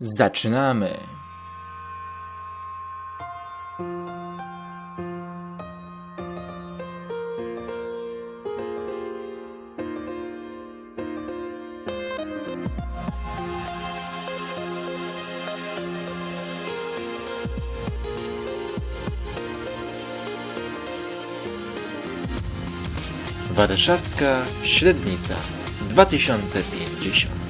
Zaczynamy! Warszawska Średnica 2050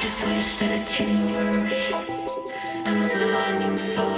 just wasted a chamber longing for